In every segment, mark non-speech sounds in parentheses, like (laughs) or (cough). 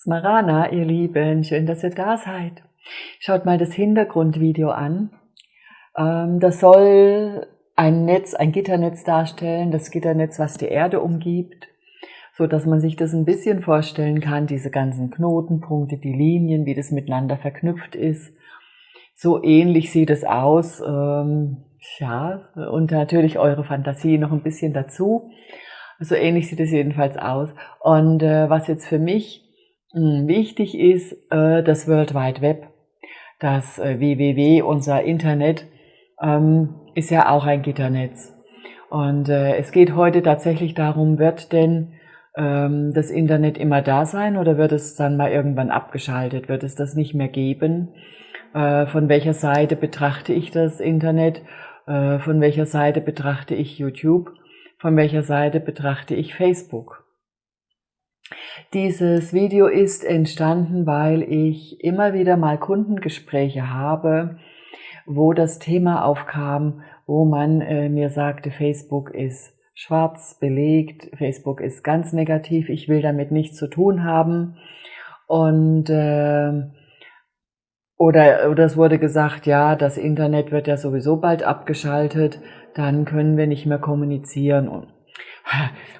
Smarana, ihr Lieben, schön, dass ihr da seid. Schaut mal das Hintergrundvideo an. Ähm, das soll ein Netz, ein Gitternetz darstellen, das Gitternetz, was die Erde umgibt, so dass man sich das ein bisschen vorstellen kann, diese ganzen Knotenpunkte, die Linien, wie das miteinander verknüpft ist. So ähnlich sieht es aus. Ähm, ja, und natürlich eure Fantasie noch ein bisschen dazu. So ähnlich sieht es jedenfalls aus. Und äh, was jetzt für mich wichtig ist äh, das World Wide Web, das äh, WWW, unser Internet, ähm, ist ja auch ein Gitternetz. Und äh, es geht heute tatsächlich darum, wird denn ähm, das Internet immer da sein oder wird es dann mal irgendwann abgeschaltet? Wird es das nicht mehr geben? von welcher Seite betrachte ich das Internet? von welcher Seite betrachte ich YouTube? Von welcher Seite betrachte ich Facebook? Dieses Video ist entstanden, weil ich immer wieder mal Kundengespräche habe, wo das Thema aufkam, wo man äh, mir sagte, Facebook ist schwarz belegt, Facebook ist ganz negativ, ich will damit nichts zu tun haben. Und äh, oder, oder es wurde gesagt, ja, das Internet wird ja sowieso bald abgeschaltet, dann können wir nicht mehr kommunizieren.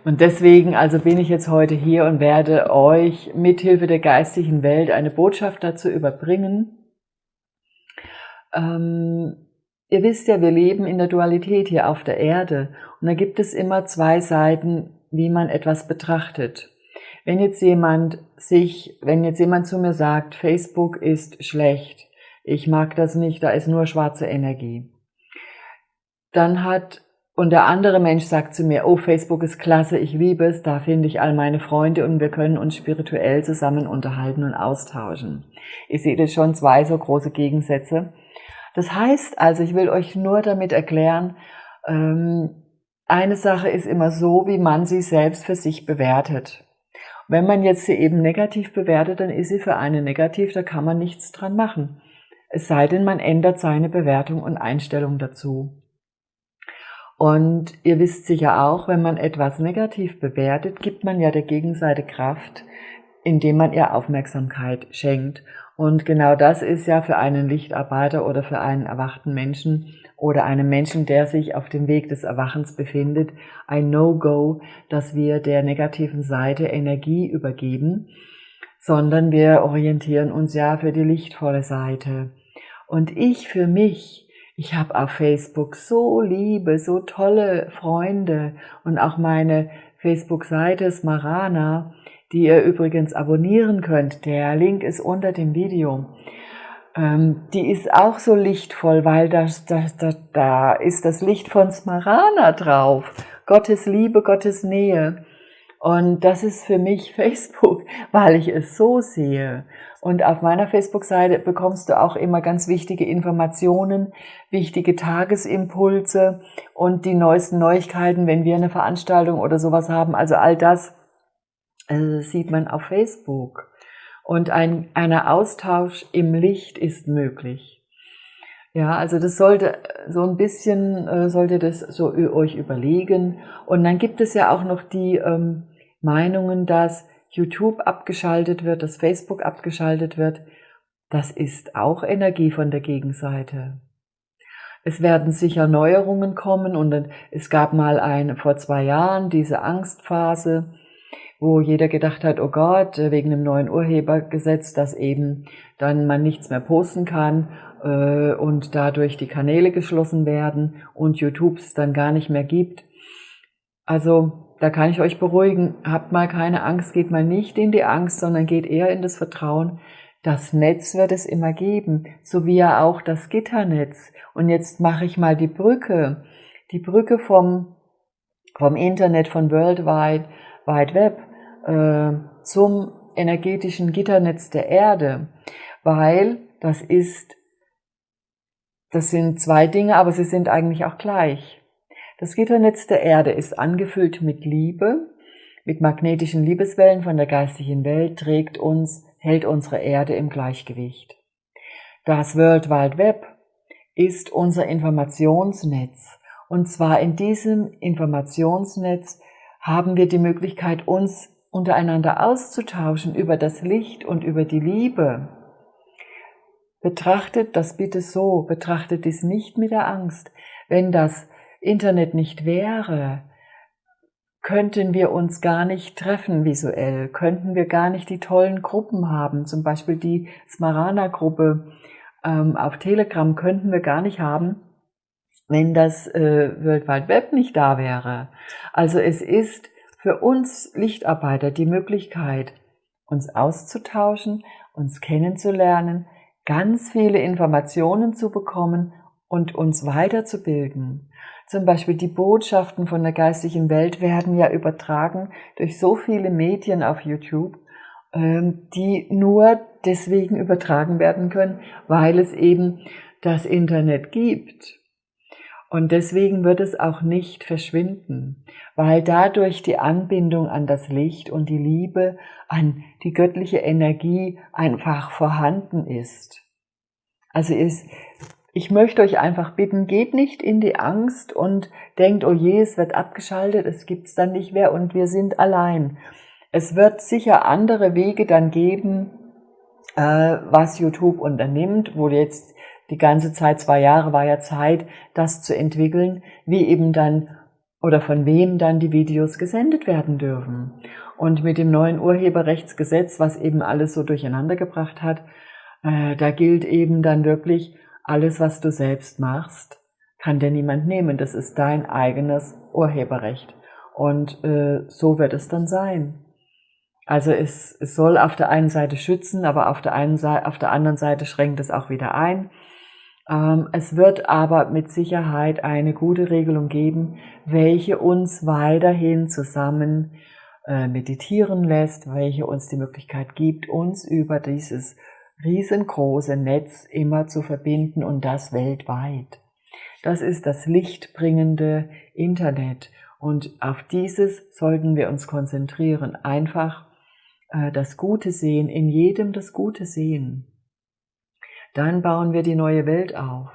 Und deswegen also bin ich jetzt heute hier und werde euch mithilfe der geistigen Welt eine Botschaft dazu überbringen. Ähm, ihr wisst ja, wir leben in der Dualität hier auf der Erde und da gibt es immer zwei Seiten, wie man etwas betrachtet. Wenn jetzt jemand sich, wenn jetzt jemand zu mir sagt, Facebook ist schlecht, ich mag das nicht, da ist nur schwarze Energie, dann hat und der andere Mensch sagt zu mir, oh, Facebook ist klasse, ich liebe es, da finde ich all meine Freunde und wir können uns spirituell zusammen unterhalten und austauschen. Ich sehe das schon zwei so große Gegensätze. Das heißt also, ich will euch nur damit erklären, ähm, eine Sache ist immer so, wie man sie selbst für sich bewertet. Wenn man jetzt sie eben negativ bewertet, dann ist sie für eine negativ, da kann man nichts dran machen. Es sei denn, man ändert seine Bewertung und Einstellung dazu. Und ihr wisst sicher auch, wenn man etwas negativ bewertet, gibt man ja der Gegenseite Kraft, indem man ihr Aufmerksamkeit schenkt. Und genau das ist ja für einen Lichtarbeiter oder für einen erwachten Menschen oder einen Menschen, der sich auf dem Weg des Erwachens befindet, ein No-Go, dass wir der negativen Seite Energie übergeben, sondern wir orientieren uns ja für die lichtvolle Seite. Und ich für mich ich habe auf Facebook so liebe, so tolle Freunde und auch meine Facebook-Seite Smarana, die ihr übrigens abonnieren könnt. Der Link ist unter dem Video. Ähm, die ist auch so lichtvoll, weil das, das, das, da ist das Licht von Smarana drauf. Gottes Liebe, Gottes Nähe. Und das ist für mich (laughs) Facebook, weil ich es so sehe. Und auf meiner Facebook-Seite bekommst du auch immer ganz wichtige Informationen, wichtige Tagesimpulse und die neuesten Neuigkeiten, wenn wir eine Veranstaltung oder sowas haben. Also all das äh, sieht man auf Facebook. Und ein einer Austausch im Licht ist möglich. Ja, also das sollte so ein bisschen, äh, sollte das so euch überlegen. Und dann gibt es ja auch noch die ähm, Meinungen, dass YouTube abgeschaltet wird, dass Facebook abgeschaltet wird, das ist auch Energie von der Gegenseite. Es werden sicher Neuerungen kommen und es gab mal ein, vor zwei Jahren diese Angstphase, wo jeder gedacht hat, oh Gott, wegen dem neuen Urhebergesetz, dass eben dann man nichts mehr posten kann äh, und dadurch die Kanäle geschlossen werden und YouTube es dann gar nicht mehr gibt. Also da kann ich euch beruhigen, habt mal keine Angst, geht mal nicht in die Angst, sondern geht eher in das Vertrauen, das Netz wird es immer geben, so wie ja auch das Gitternetz. Und jetzt mache ich mal die Brücke, die Brücke vom, vom Internet, von World Wide, Wide Web äh, zum energetischen Gitternetz der Erde, weil das ist, das sind zwei Dinge, aber sie sind eigentlich auch gleich. Das Gitternetz der Erde ist angefüllt mit Liebe, mit magnetischen Liebeswellen von der geistigen Welt, trägt uns, hält unsere Erde im Gleichgewicht. Das World Wide Web ist unser Informationsnetz. Und zwar in diesem Informationsnetz haben wir die Möglichkeit, uns untereinander auszutauschen über das Licht und über die Liebe, betrachtet das bitte so, betrachtet dies nicht mit der Angst. Wenn das Internet nicht wäre, könnten wir uns gar nicht treffen visuell, könnten wir gar nicht die tollen Gruppen haben, zum Beispiel die Smarana-Gruppe ähm, auf Telegram könnten wir gar nicht haben, wenn das äh, World Wide Web nicht da wäre. Also es ist für uns Lichtarbeiter die Möglichkeit, uns auszutauschen, uns kennenzulernen, ganz viele Informationen zu bekommen und uns weiterzubilden. Zum Beispiel die Botschaften von der geistigen Welt werden ja übertragen durch so viele Medien auf YouTube, ähm, die nur deswegen übertragen werden können, weil es eben das Internet gibt. Und deswegen wird es auch nicht verschwinden, weil dadurch die Anbindung an das Licht und die Liebe, an die göttliche Energie einfach vorhanden ist. Also ist, ich möchte euch einfach bitten, geht nicht in die Angst und denkt, oh je, es wird abgeschaltet, es gibt's dann nicht mehr und wir sind allein. Es wird sicher andere Wege dann geben, äh, was YouTube unternimmt, wo jetzt die ganze Zeit, zwei Jahre war ja Zeit, das zu entwickeln, wie eben dann oder von wem dann die Videos gesendet werden dürfen. Und mit dem neuen Urheberrechtsgesetz, was eben alles so durcheinander gebracht hat, äh, da gilt eben dann wirklich, alles, was du selbst machst, kann dir niemand nehmen. Das ist dein eigenes Urheberrecht. Und äh, so wird es dann sein. Also es, es soll auf der einen Seite schützen, aber auf der, einen auf der anderen Seite schränkt es auch wieder ein. Ähm, es wird aber mit Sicherheit eine gute Regelung geben, welche uns weiterhin zusammen äh, meditieren lässt, welche uns die Möglichkeit gibt, uns über dieses riesengroße Netz immer zu verbinden und das weltweit. Das ist das lichtbringende Internet und auf dieses sollten wir uns konzentrieren. Einfach äh, das Gute sehen, in jedem das Gute sehen dann bauen wir die neue Welt auf.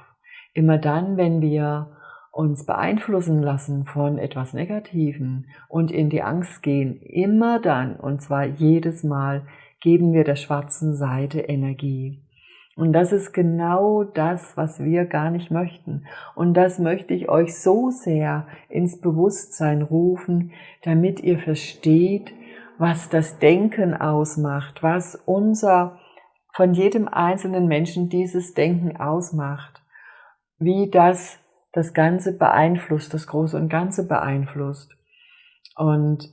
Immer dann, wenn wir uns beeinflussen lassen von etwas Negativen und in die Angst gehen, immer dann, und zwar jedes Mal, geben wir der schwarzen Seite Energie. Und das ist genau das, was wir gar nicht möchten. Und das möchte ich euch so sehr ins Bewusstsein rufen, damit ihr versteht, was das Denken ausmacht, was unser von jedem einzelnen Menschen dieses Denken ausmacht, wie das das Ganze beeinflusst, das Große und Ganze beeinflusst. Und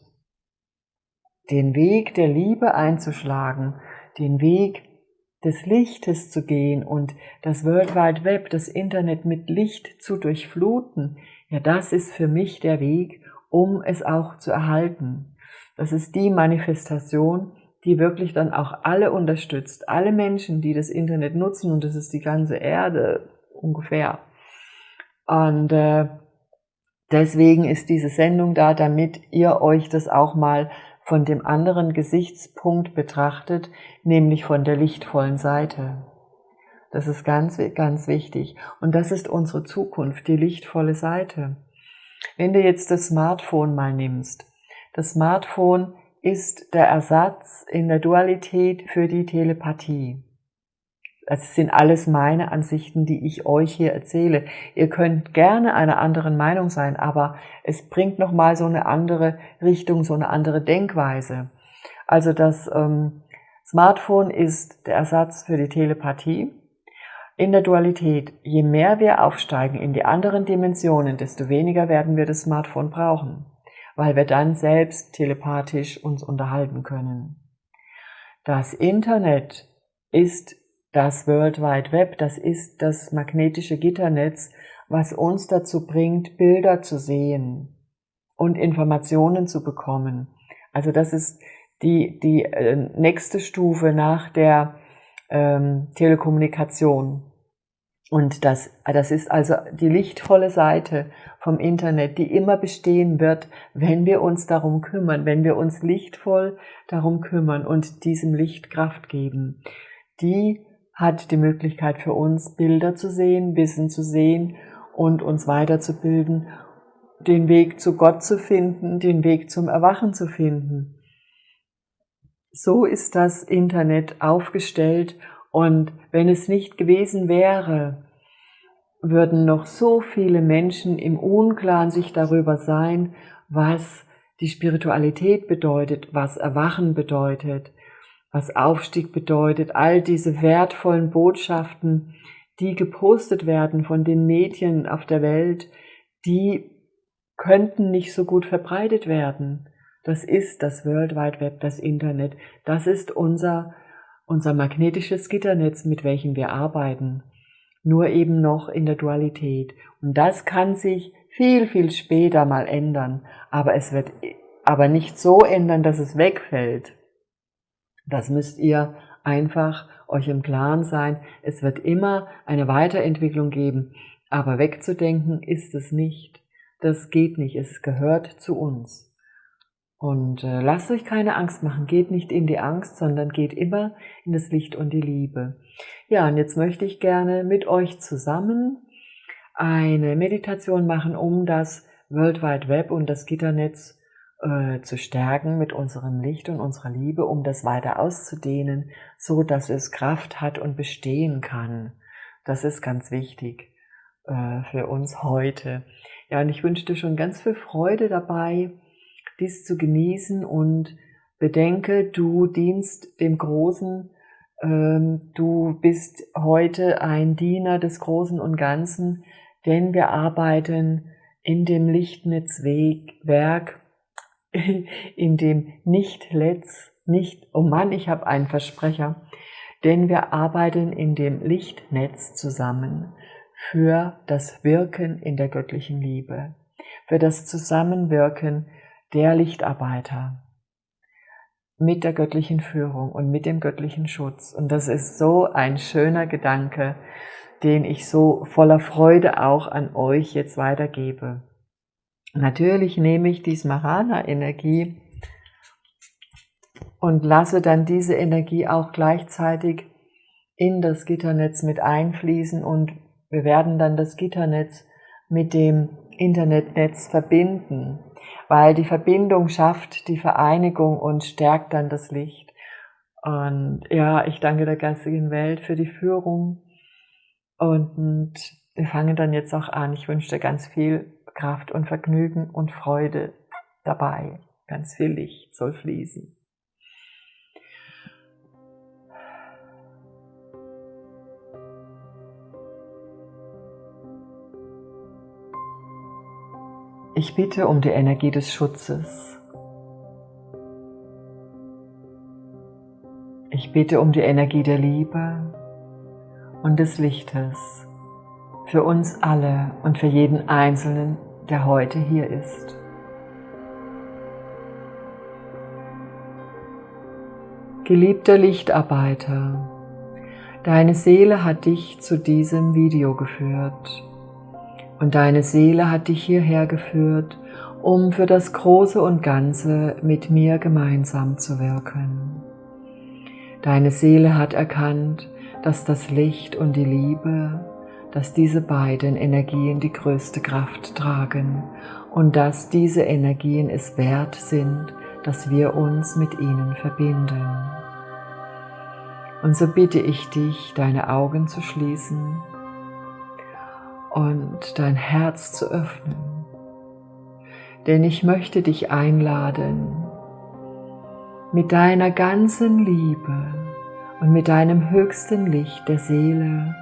den Weg der Liebe einzuschlagen, den Weg des Lichtes zu gehen und das World Wide Web, das Internet mit Licht zu durchfluten, ja, das ist für mich der Weg, um es auch zu erhalten. Das ist die Manifestation, die wirklich dann auch alle unterstützt, alle Menschen, die das Internet nutzen, und das ist die ganze Erde ungefähr. Und äh, deswegen ist diese Sendung da, damit ihr euch das auch mal von dem anderen Gesichtspunkt betrachtet, nämlich von der lichtvollen Seite. Das ist ganz, ganz wichtig. Und das ist unsere Zukunft, die lichtvolle Seite. Wenn du jetzt das Smartphone mal nimmst, das Smartphone ist der Ersatz in der Dualität für die Telepathie. Das sind alles meine Ansichten, die ich euch hier erzähle. Ihr könnt gerne einer anderen Meinung sein, aber es bringt nochmal so eine andere Richtung, so eine andere Denkweise. Also das ähm, Smartphone ist der Ersatz für die Telepathie. In der Dualität, je mehr wir aufsteigen in die anderen Dimensionen, desto weniger werden wir das Smartphone brauchen weil wir dann selbst telepathisch uns unterhalten können. Das Internet ist das World Wide Web, das ist das magnetische Gitternetz, was uns dazu bringt, Bilder zu sehen und Informationen zu bekommen. Also das ist die, die äh, nächste Stufe nach der ähm, Telekommunikation. Und das, das ist also die lichtvolle Seite vom Internet, die immer bestehen wird, wenn wir uns darum kümmern, wenn wir uns lichtvoll darum kümmern und diesem Licht Kraft geben. Die hat die Möglichkeit für uns, Bilder zu sehen, Wissen zu sehen und uns weiterzubilden, den Weg zu Gott zu finden, den Weg zum Erwachen zu finden. so ist das Internet aufgestellt und wenn es nicht gewesen wäre, würden noch so viele Menschen im Unklaren sich darüber sein, was die Spiritualität bedeutet, was Erwachen bedeutet, was Aufstieg bedeutet, all diese wertvollen Botschaften, die gepostet werden von den Medien auf der Welt, die könnten nicht so gut verbreitet werden. Das ist das World Wide Web, das Internet. Das ist unser, unser magnetisches Gitternetz, mit welchem wir arbeiten. Nur eben noch in der Dualität. Und das kann sich viel, viel später mal ändern. Aber es wird aber nicht so ändern, dass es wegfällt. Das müsst ihr einfach euch im Klaren sein. Es wird immer eine Weiterentwicklung geben. Aber wegzudenken ist es nicht. Das geht nicht. Es gehört zu uns. Und äh, lasst euch keine Angst machen, geht nicht in die Angst, sondern geht immer in das Licht und die Liebe. Ja, und jetzt möchte ich gerne mit euch zusammen eine Meditation machen, um das World Wide Web und das Gitternetz äh, zu stärken mit unserem Licht und unserer Liebe, um das weiter auszudehnen, so dass es Kraft hat und bestehen kann. Das ist ganz wichtig äh, für uns heute. Ja, und ich wünsche dir schon ganz viel Freude dabei, dies zu genießen und bedenke, du dienst dem Großen, ähm, du bist heute ein Diener des Großen und Ganzen, denn wir arbeiten in dem Lichtnetzwerk, (laughs) in dem Nicht-Letz, nicht, oh Mann, ich habe einen Versprecher, denn wir arbeiten in dem Lichtnetz zusammen für das Wirken in der göttlichen Liebe, für das Zusammenwirken der Lichtarbeiter mit der göttlichen Führung und mit dem göttlichen Schutz. Und das ist so ein schöner Gedanke, den ich so voller Freude auch an euch jetzt weitergebe. Natürlich nehme ich die Smarana-Energie und lasse dann diese Energie auch gleichzeitig in das Gitternetz mit einfließen und wir werden dann das Gitternetz mit dem Internetnetz verbinden weil die Verbindung schafft die Vereinigung und stärkt dann das Licht. Und ja, ich danke der geistigen Welt für die Führung und wir fangen dann jetzt auch an. Ich wünsche dir ganz viel Kraft und Vergnügen und Freude dabei. Ganz viel Licht soll fließen. Ich bitte um die Energie des Schutzes. Ich bitte um die Energie der Liebe und des Lichtes für uns alle und für jeden Einzelnen, der heute hier ist. Geliebter Lichtarbeiter, deine Seele hat dich zu diesem Video geführt und deine Seele hat dich hierher geführt, um für das Große und Ganze mit mir gemeinsam zu wirken. Deine Seele hat erkannt, dass das Licht und die Liebe, dass diese beiden Energien die größte Kraft tragen und dass diese Energien es wert sind, dass wir uns mit ihnen verbinden. Und so bitte ich dich, deine Augen zu schließen und dein Herz zu öffnen. Denn ich möchte dich einladen, mit deiner ganzen Liebe und mit deinem höchsten Licht der Seele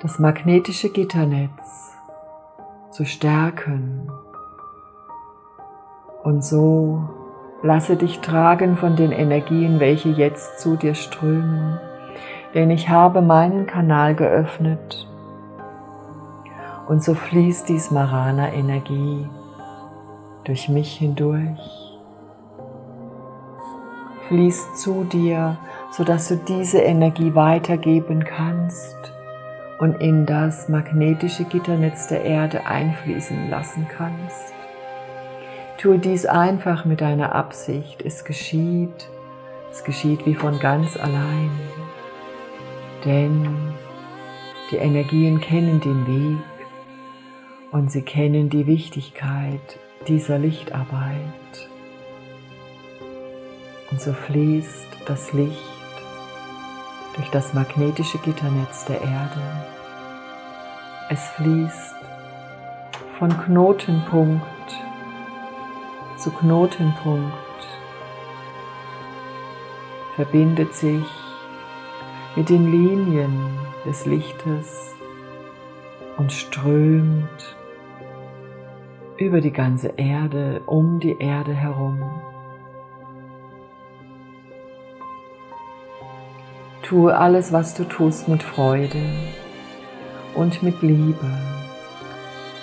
das magnetische Gitternetz zu stärken. Und so lasse dich tragen von den Energien, welche jetzt zu dir strömen denn ich habe meinen Kanal geöffnet. Und so fließt die Smarana-Energie durch mich hindurch, fließt zu dir, sodass du diese Energie weitergeben kannst und in das magnetische Gitternetz der Erde einfließen lassen kannst. Tue dies einfach mit deiner Absicht, es geschieht, es geschieht wie von ganz allein denn die Energien kennen den Weg und sie kennen die Wichtigkeit dieser Lichtarbeit. Und so fließt das Licht durch das magnetische Gitternetz der Erde. Es fließt von Knotenpunkt zu Knotenpunkt, verbindet sich mit den Linien des Lichtes und strömt über die ganze Erde, um die Erde herum. Tue alles, was du tust, mit Freude und mit Liebe,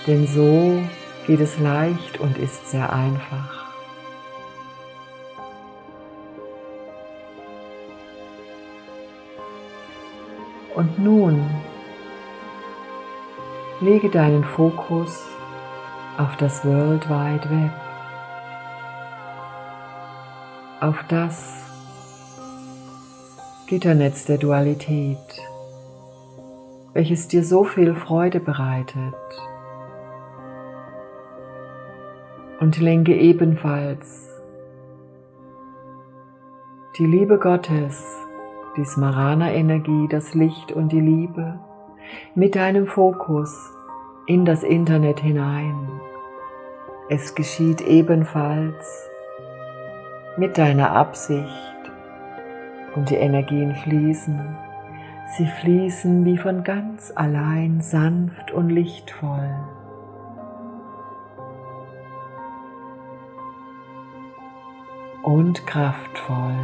denn so geht es leicht und ist sehr einfach. Und nun lege deinen Fokus auf das World Wide Web, auf das Gitternetz der Dualität, welches dir so viel Freude bereitet. Und lenke ebenfalls die Liebe Gottes, die Smarana-Energie, das Licht und die Liebe mit deinem Fokus in das Internet hinein. Es geschieht ebenfalls mit deiner Absicht und die Energien fließen. Sie fließen wie von ganz allein sanft und lichtvoll. Und kraftvoll.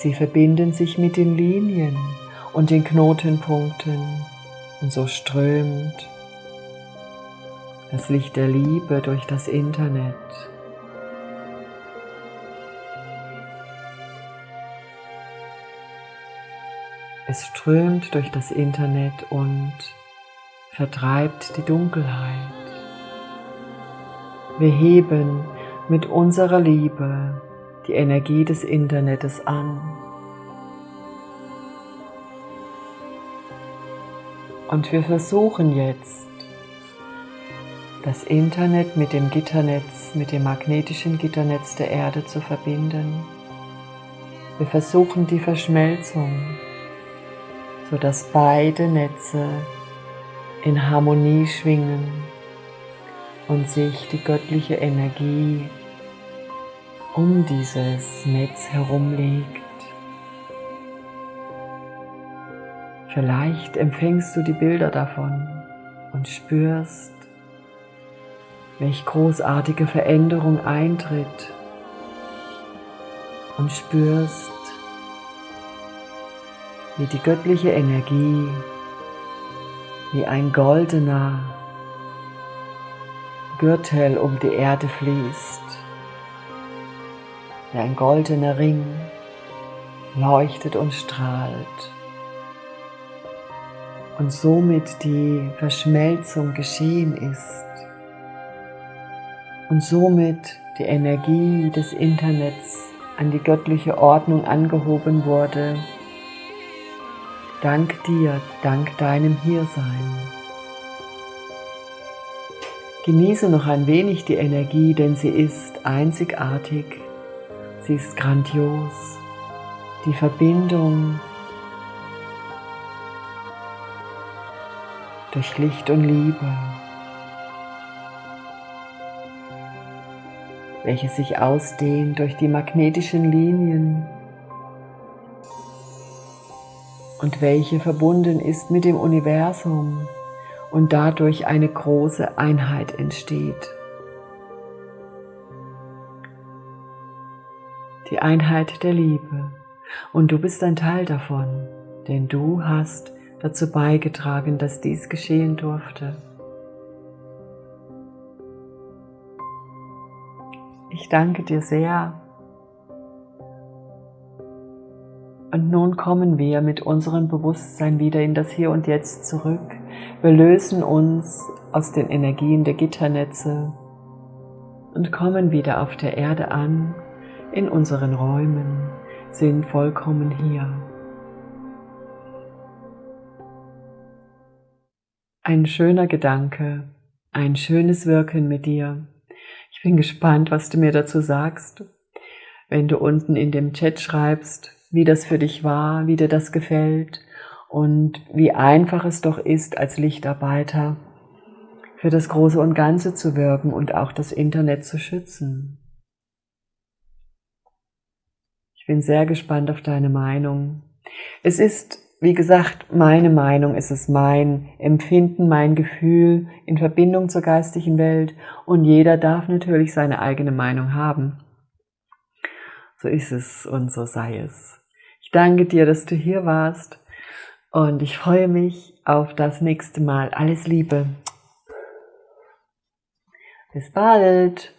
Sie verbinden sich mit den Linien und den Knotenpunkten und so strömt das Licht der Liebe durch das Internet. Es strömt durch das Internet und vertreibt die Dunkelheit. Wir heben mit unserer Liebe die Energie des Internets an. Und wir versuchen jetzt, das Internet mit dem Gitternetz, mit dem magnetischen Gitternetz der Erde zu verbinden. Wir versuchen die Verschmelzung sodass beide Netze in Harmonie schwingen und sich die göttliche Energie um dieses Netz herumlegt. Vielleicht empfängst du die Bilder davon und spürst, welch großartige Veränderung eintritt und spürst, wie die göttliche Energie, wie ein goldener Gürtel um die Erde fließt, wie ein goldener Ring leuchtet und strahlt. Und somit die Verschmelzung geschehen ist. Und somit die Energie des Internets an die göttliche Ordnung angehoben wurde, Dank dir, dank deinem Hiersein. Genieße noch ein wenig die Energie, denn sie ist einzigartig, sie ist grandios. Die Verbindung durch Licht und Liebe, welche sich ausdehnt durch die magnetischen Linien und welche verbunden ist mit dem Universum und dadurch eine große Einheit entsteht. Die Einheit der Liebe. Und du bist ein Teil davon, denn du hast dazu beigetragen, dass dies geschehen durfte. Ich danke dir sehr Und nun kommen wir mit unserem Bewusstsein wieder in das Hier und Jetzt zurück. Wir lösen uns aus den Energien der Gitternetze und kommen wieder auf der Erde an, in unseren Räumen, sind vollkommen hier. Ein schöner Gedanke, ein schönes Wirken mit dir. Ich bin gespannt, was du mir dazu sagst. wenn du unten in dem Chat schreibst, wie das für dich war, wie dir das gefällt und wie einfach es doch ist, als Lichtarbeiter für das Große und Ganze zu wirken und auch das Internet zu schützen. Ich bin sehr gespannt auf deine Meinung. Es ist, wie gesagt, meine Meinung, es ist mein Empfinden, mein Gefühl in Verbindung zur geistigen Welt und jeder darf natürlich seine eigene Meinung haben. So ist es und so sei es. Ich danke dir, dass du hier warst und ich freue mich auf das nächste Mal. Alles Liebe. Bis bald.